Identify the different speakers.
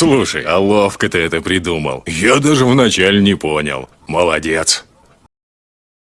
Speaker 1: Слушай, а ловко ты это придумал. Я даже вначале не понял. Молодец.